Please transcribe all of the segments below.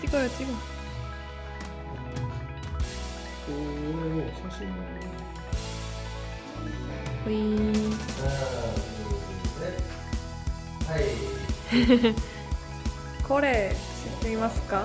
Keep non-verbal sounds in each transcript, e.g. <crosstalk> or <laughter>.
チコロチコおお写真もいほいはい、<laughs> これ知っていますか？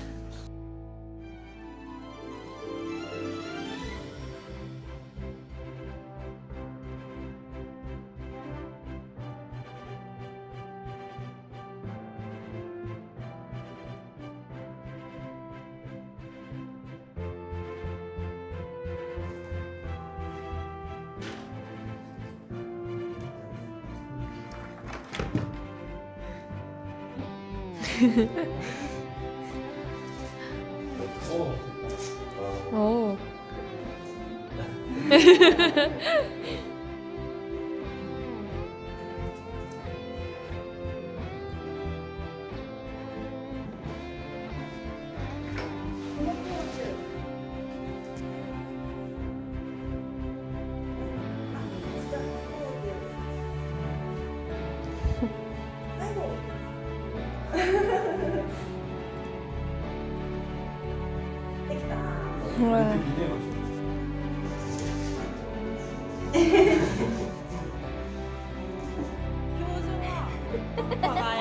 어, 오. <laughs> <laughs> Ouais. <laughs> <laughs>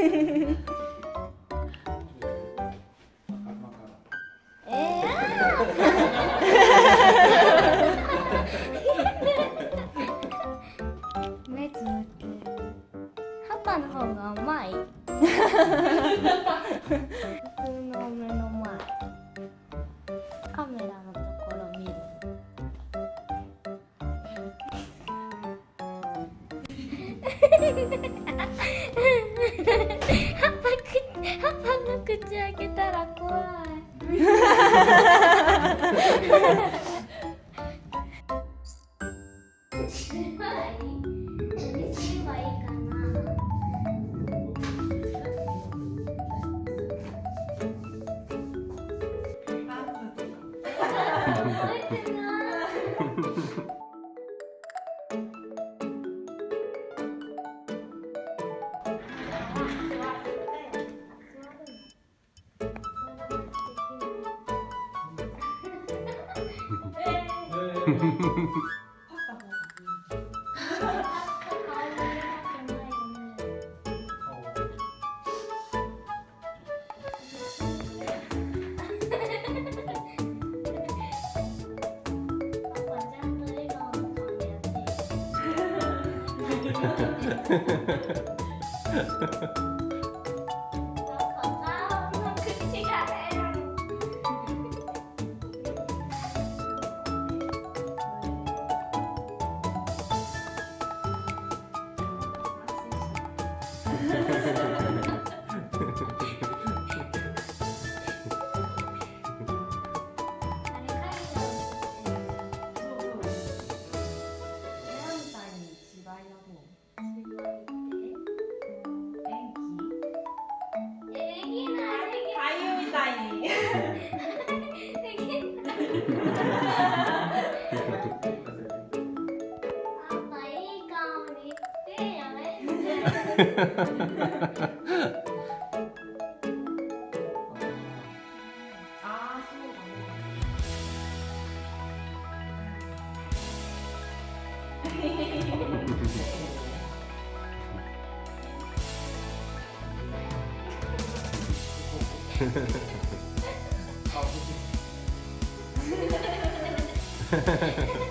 パパの方がうまい。<laughs> 口開けたら怖い。<laughs> Ha ha ha ha. <laughs> 아, <laughs>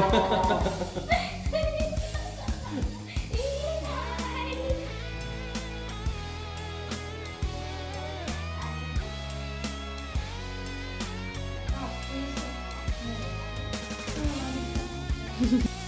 あ <laughs> ー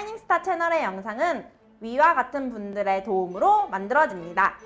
샤이닝스타 채널의 영상은 위와 같은 분들의 도움으로 만들어집니다.